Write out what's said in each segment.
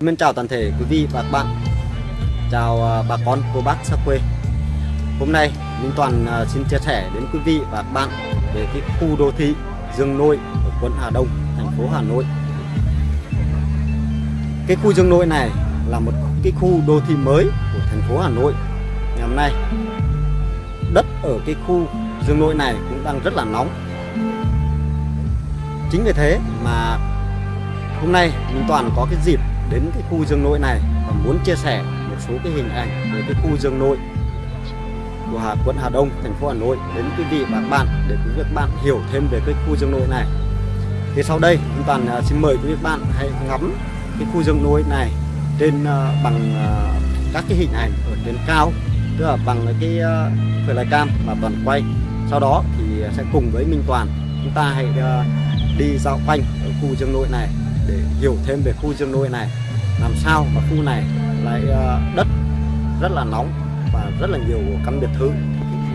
Mình chào toàn thể quý vị và các bạn. Chào à, bà con, cô bác xa quê. Hôm nay Minh Toàn à, xin chia sẻ đến quý vị và các bạn về cái khu đô thị Dương Nội ở quận Hà Đông, thành phố Hà Nội. Cái khu Dương Nội này là một cái khu đô thị mới của thành phố Hà Nội. Ngày hôm nay đất ở cái khu Dương Nội này cũng đang rất là nóng. Chính vì thế mà hôm nay Minh Toàn có cái dịp đến cái khu Dương Nội này và muốn chia sẻ một số cái hình ảnh về cái khu Dương Nội của Hà, quận Hà Đông, thành phố Hà Nội đến quý vị và các bạn để quý vị và các bạn hiểu thêm về cái khu Dương Nội này. Thì sau đây Minh Toàn à, xin mời quý vị và các bạn hãy ngắm cái khu Dương Nội này trên uh, bằng uh, các cái hình ảnh ở trên cao tức là bằng cái uh, cam mà Toàn quay. Sau đó thì sẽ cùng với Minh Toàn chúng ta hãy uh, đi dạo quanh ở khu Dương Nội này để hiểu thêm về khu Dương Nội này, làm sao mà khu này lại ờ, đất rất là nóng và rất là nhiều căn biệt thự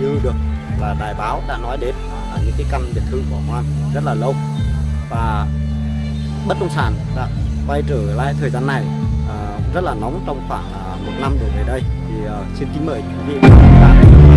như được là đài báo đã nói đến là những cái căn biệt thự của Hoan rất là lâu. Và bất động sản đã quay trở lại thời gian này ờ, rất là nóng trong khoảng ờ, một năm đổ về đây. Thì xin kính mời quý vị và các bạn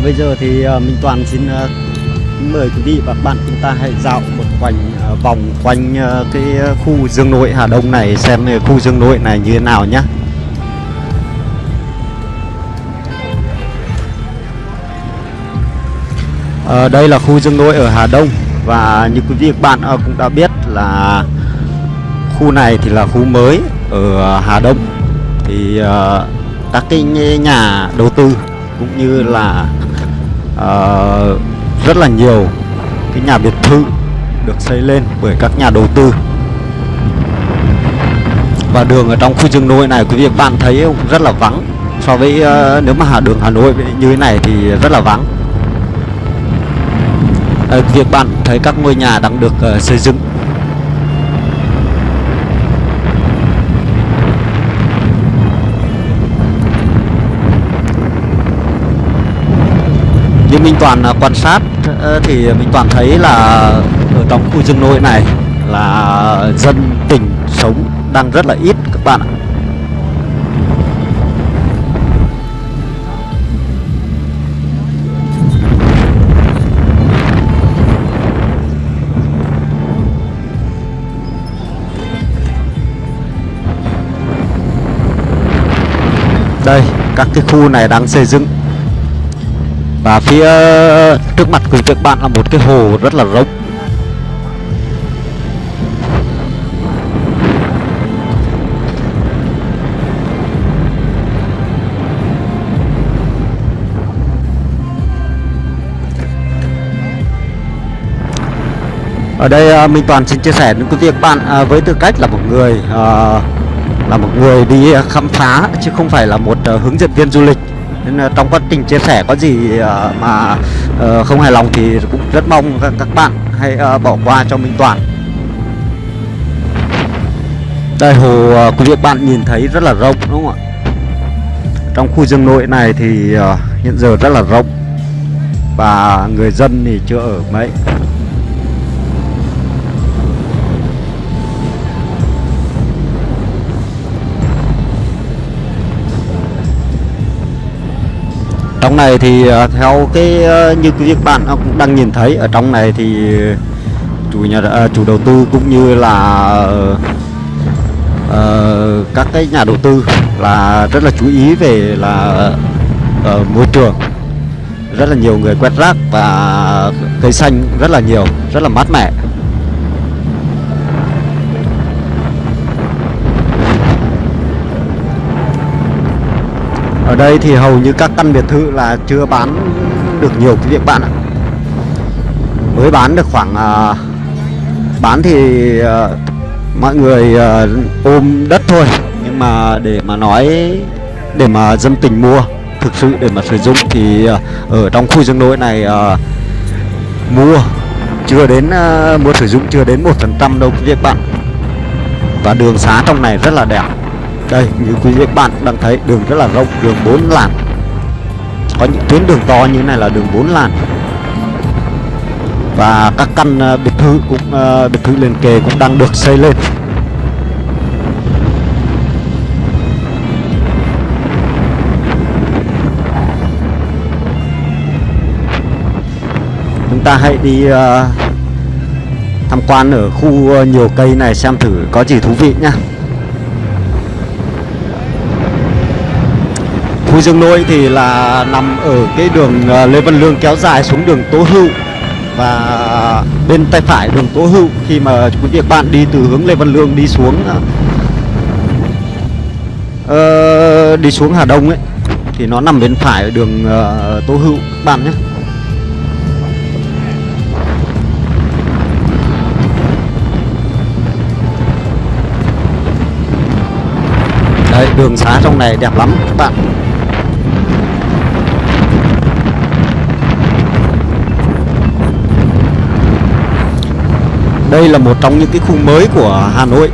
Và bây giờ thì ờ, Minh Toàn xin ờ, mời quý vị và các bạn chúng ta hãy dạo một quanh ờ, vòng quanh cái khu Dương Nội Hà Đông này xem khu Dương Nội này như thế nào nhé. À, đây là khu Dương Nội ở Hà Đông và như quý vị và các bạn cũng đã biết là khu này thì là khu mới ở Hà Đông thì các cái nhà đầu tư cũng như là uh, rất là nhiều cái nhà biệt thự được xây lên bởi các nhà đầu tư. Và đường ở trong khu rừng nội này quý vị các bạn thấy cũng rất là vắng. So với uh, nếu mà hà đường Hà Nội như thế này thì rất là vắng. Ờ, uh, việc bạn thấy các ngôi nhà đang được uh, xây dựng. Như Minh Toàn à, quan sát ờ, thì Minh Toàn thấy là ở trong khu rừng nội này là dân tỉnh sống đang rất là ít các bạn ạ. Đây, các cái khu này đang xây dựng và phía trước mặt của các bạn là một cái hồ rất là rộng. Ở đây à, Minh Toàn xin chia sẻ đến quý vị các bạn à, với tư cách là một người à, là một người đi khám phá, chứ không phải là một hướng dẫn viên du lịch nên là trong quá trình chia sẻ có gì ờ, mà ờ, không hài lòng thì cũng rất mong các bạn hãy bỏ qua cho Minh Toàn. Đây, hồ quý vị bạn nhìn thấy rất là rộng, đúng không ạ? Trong khu rừng nội này thì hiện giờ rất là rộng và người dân thì chưa ở mấy. Trong này thì ờ, theo cái ờ, như quý các bạn cũng đang nhìn thấy ở trong này thì chủ nhà ờ, chủ đầu tư cũng như là uh, các cái nhà đầu tư là rất là chú ý về là uh, môi trường. Rất là nhiều người quét rác và cây xanh rất là nhiều rất là mát mẻ. Ở đây thì hầu như các căn biệt thự là chưa bán được nhiều quý vị bạn ạ. Mới bán được khoảng à, bán thì à, mọi người à, ôm đất thôi. Nhưng mà để mà nói để mà dân tình mua thực sự để mà sử dụng thì à, ở trong khu dân nội này à, mua chưa đến à, mua sử dụng chưa đến một phần trăm đâu quý vị bạn. Và đường xá trong này rất là đẹp đây như quý vị các bạn đang thấy đường rất là rộng đường 4 làn. Có những tuyến đường to như này là đường 4 làn. Và các căn ờ, biệt thự cũng uh, biệt thự liền kề cũng đang được xây lên. Chúng ta hãy đi uh, tham quan ở khu nhiều cây này xem thử có gì thú vị nhá. Khu Dương Nội thì là nằm ở cái đường ờ, Lê Văn Lương kéo dài xuống đường Tố Hữu và bên tay phải đường Tố Hữu khi mà quý vị bạn đi từ hướng Lê Văn Lương đi xuống uh, đi xuống Hà Đông ấy thì nó nằm bên phải đường uh, Tố Hữu bạn nhé. Đấy, đường xá trong này đẹp lắm các bạn Đây là một trong những cái khu mới của Hà Nội.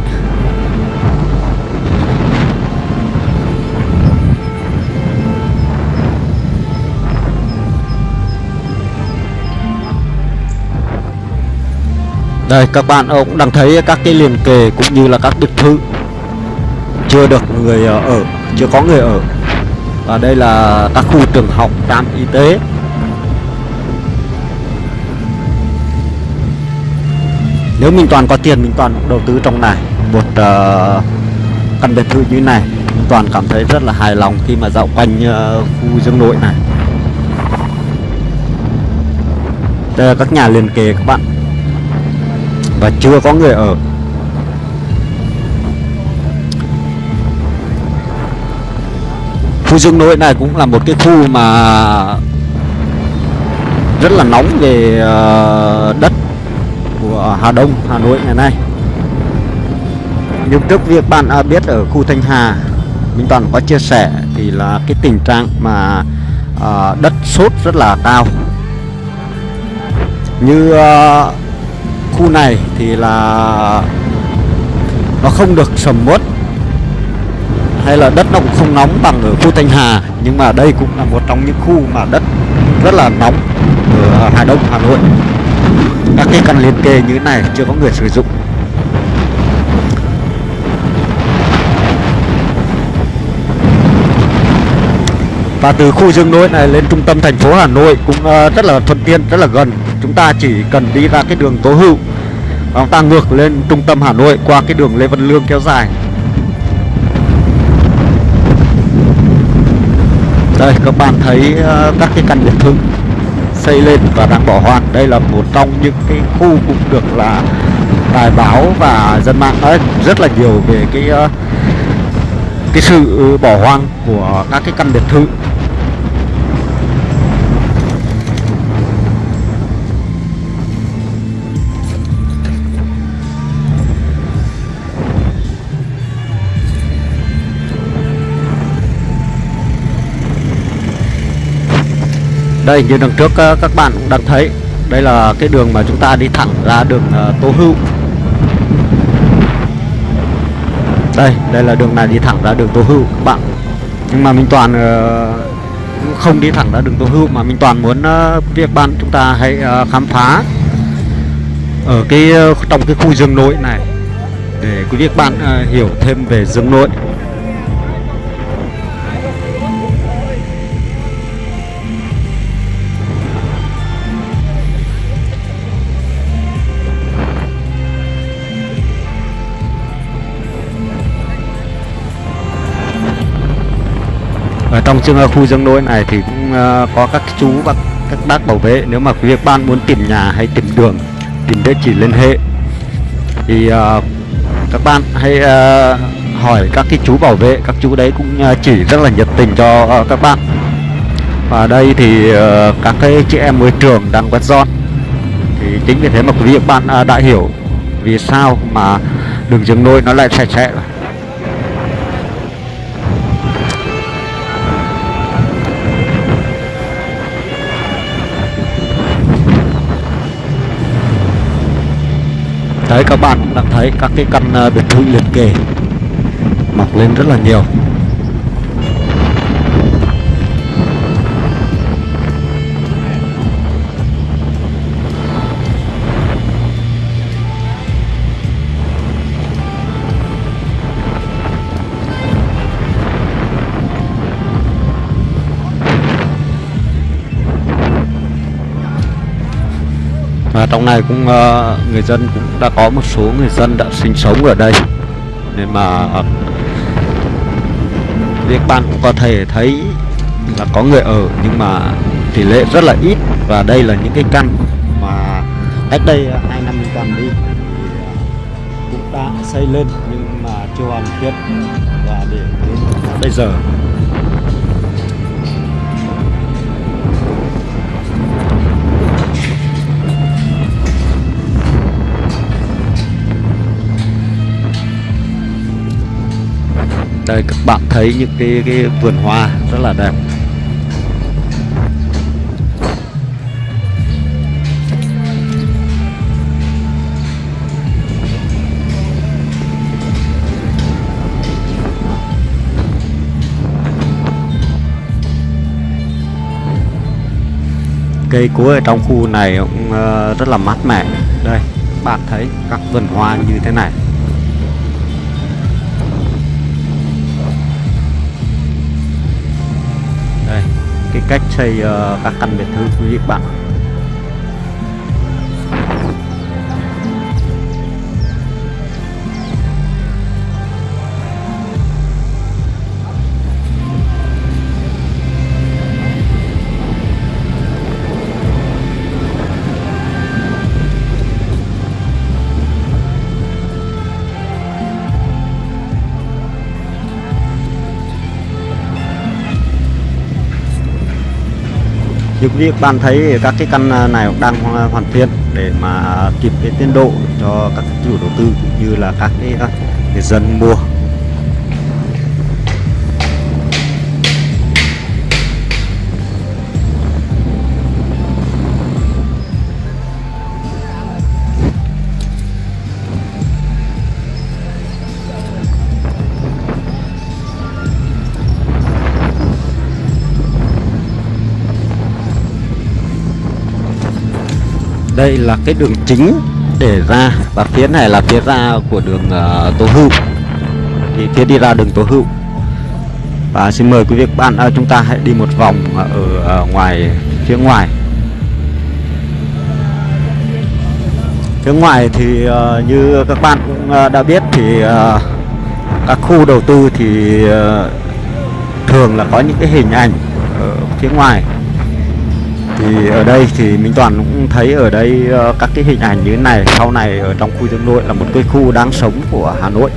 Đây các bạn cũng đang thấy các cái liền kề cũng như là các biệt thự. Chưa được người ờ, ở, chưa có người ở. Và đây là các khu trường học, trạm y tế. Nếu mình toàn có tiền mình toàn đầu tư trong này một uh, căn biệt thự như này mình toàn cảm thấy rất là hài lòng khi mà dạo quanh uh, khu dương nội này. Đây là các nhà liền kề các bạn. Và chưa có người ở. Khu dương nội này cũng là một cái khu mà rất là nóng về uh, đất của Hà Đông, Hà Nội ngày nay. Nhưng trước việc bạn à, biết ở khu Thanh Hà Minh Toàn có chia sẻ thì là cái tình trạng mà à, đất sốt rất là cao. Như à, khu này thì là nó không được sầm uất hay là đất nó cũng không nóng bằng ở khu Thanh Hà nhưng mà đây cũng là một trong những khu mà đất rất là nóng ở Hà Đông Hà Nội các cái căn liên kề như thế này chưa có người sử dụng. Và từ khu dương nội này lên trung tâm thành phố Hà Nội cũng ờ, rất là thuận tiện, rất là gần. Chúng ta chỉ cần đi ra cái đường Tố Hữu. Và chúng ta ngược lên trung tâm Hà Nội qua cái đường Lê Văn Lương kéo dài. Đây, các bạn thấy ờ, các cái căn biệt thự xây lên và đang bỏ hoang đây là một trong những cái khu cũng được là đài báo và dân mạng nói rất là nhiều về cái ờ, cái sự bỏ hoang của các cái căn biệt thự. Đây, như đằng trước ờ, các bạn cũng đang thấy, đây là cái đường mà chúng ta đi thẳng ra đường ờ, Tô Hữu. Đây đây là đường này đi thẳng ra đường Tô Hữu, các bạn. Nhưng mà Minh Toàn ờ, không đi thẳng ra đường Tô Hữu, mà Minh Toàn muốn việc bạn chúng ta hãy khám phá ở cái trong cái khu rừng nội này, để quý vị bạn hiểu thêm về rừng nội. Trong trường khu dương nội này thì cũng uh, có các chú và các bác bảo vệ. Nếu mà quý vị ban muốn tìm nhà hay tìm đường tìm địa chỉ liên hệ thì uh, các bạn hãy uh, hỏi các cái chú bảo vệ. Các chú đấy cũng uh, chỉ rất là nhiệt tình cho uh, các bạn. Và đây thì uh, các cái chị em môi trường đang quét dọn. Thì chính vì thế mà quý vị bạn uh, đã hiểu vì sao mà đường rừng nôi nó lại sạch sẽ. rồi đấy các bạn đang thấy các cái căn uh, biệt thự liền kề. Mọc lên rất là nhiều. Và trong này cũng uh, người dân cũng đã có một số người dân đã sinh sống ở đây. Nên mà uh, việc bạn cũng có thể thấy là có người ở nhưng mà tỷ lệ rất là ít. Và đây là những cái căn mà cách đây ờ, hai năm toàn đi ờ, cũng đã xây lên nhưng mà chưa hoàn thiện. Và để đến bây giờ đây các bạn thấy những cái, cái vườn hoa rất là đẹp. Cây cối ở trong khu này cũng ờ, rất là mát mẻ. Đây bạn thấy các vườn hoa như thế này. Cái cách xây uh, ờ, các căn biệt thự quý vị bạn như các bạn thấy các cái căn à, này cũng đang à, hoàn thiện để mà à, kịp cái tiến độ cho các chủ đầu tư cũng như là các cái người dân mua đây là cái đường chính để ra và phía này là phía ra của đường uh, Tố Hữu. Thì phía đi ra đường Tố Hữu. Và xin mời quý vị các bạn uh, chúng ta hãy đi một vòng ở uh, ngoài phía ngoài. Phía ngoài thì uh, như các bạn cũng uh, đã biết thì uh, các khu đầu tư thì uh, thường là có những cái hình ảnh ở phía ngoài thì ở đây thì Minh Toàn cũng thấy ở đây uh, các cái hình ảnh như thế này sau này ở trong khu dương nội là một cái khu đáng sống của Hà Nội.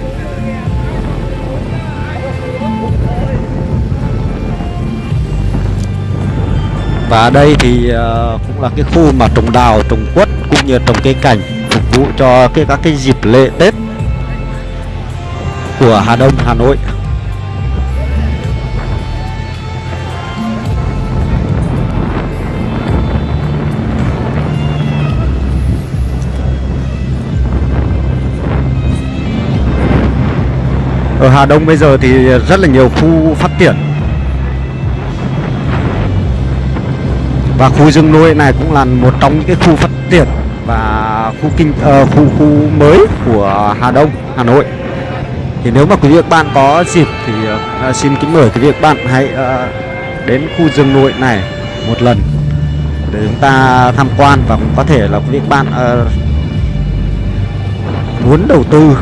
Và đây thì uh, cũng là cái khu mà trồng đào trồng quất cũng như trồng cây cảnh phục vụ cho cái các cái dịp lễ Tết của Hà Đông Hà Nội. Ở Hà Đông bây giờ thì rất là nhiều khu phát triển. Và khu rừng nuôi này cũng là một trong những cái khu phát triển và khu kinh uh, khu khu mới của Hà Đông Hà Nội. Thì nếu mà quý vị các bạn có dịp thì uh, xin kính mời quý vị các bạn hãy uh, đến khu rừng nội này một lần để chúng ta tham quan và cũng có thể là quý vị các bạn uh, muốn đầu tư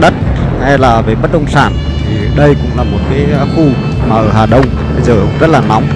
đất hay là về bất động sản, thì đây cũng là một cái khu mà ở Hà Đông. Bây giờ cũng rất là nóng.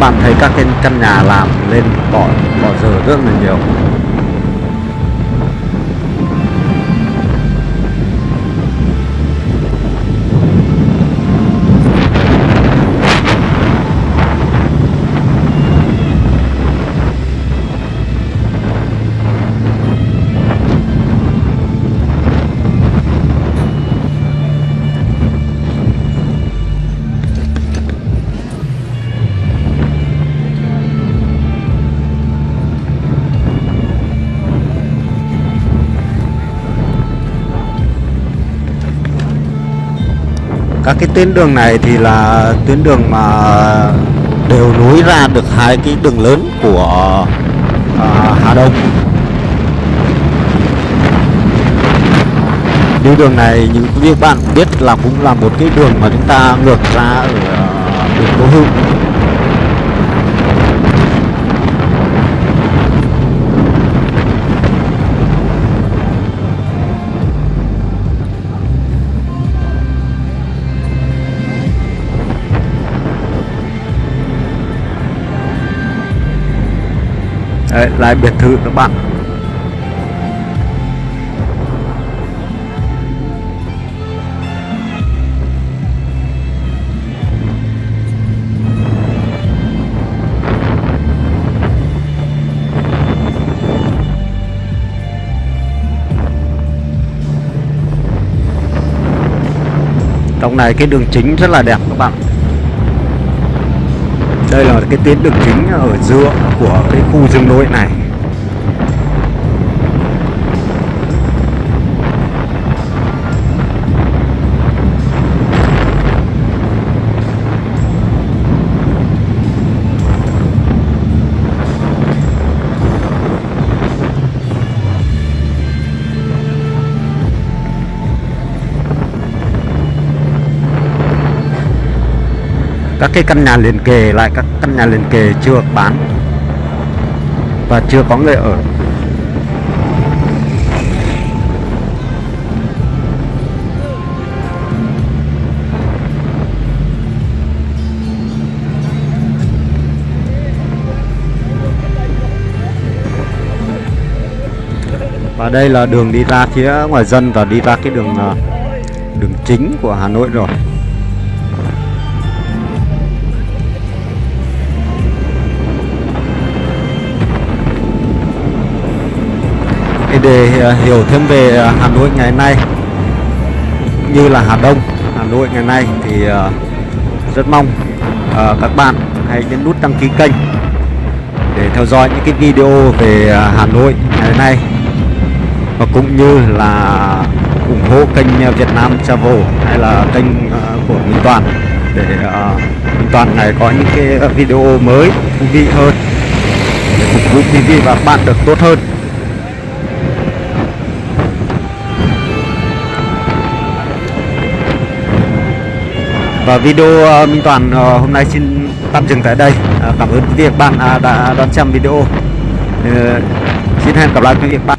Bạn thấy các cái căn nhà làm lên bỏ bỏ giờ rất là nhiều. Tuyến đường này thì là tuyến đường mà đều nối ra được hai cái đường lớn của uh, Hà Đông. Đi đường này như quý vị bạn biết là cũng là một cái đường mà chúng ta ngược ra ở à, đường Đô Hữu. Đấy, lại biệt thự các bạn. Trong này cái đường chính rất là đẹp các bạn đây là cái tuyến đường chính ở giữa của cái khu rừng nội này. Các cái căn nhà liền kề lại, các căn nhà liền kề chưa bán. Và chưa có người ở. Và đây là đường đi ra phía ngoài dân và đi ra cái đường à, đường chính của Hà Nội rồi. Để à, hiểu thêm về à, Hà Nội ngày nay như là Hà Đông. Hà Nội ngày nay thì à, rất mong các bạn hãy nhấn nút đăng ký kênh để theo dõi những cái video về Hà Nội ngày nay và cũng như là ủng hộ kênh Việt Nam Travel hay là kênh của Minh Toàn để Minh Toàn này có những cái video mới thú vị hơn để phục vụ quý vị và các bạn được tốt hơn. Và video ờ, Minh Toàn ờ, hôm nay xin tạm dừng tại đây. Ờ, cảm ơn quý vị và các bạn à, đã đón xem video. Xin hẹn gặp lại quý vị và các bạn.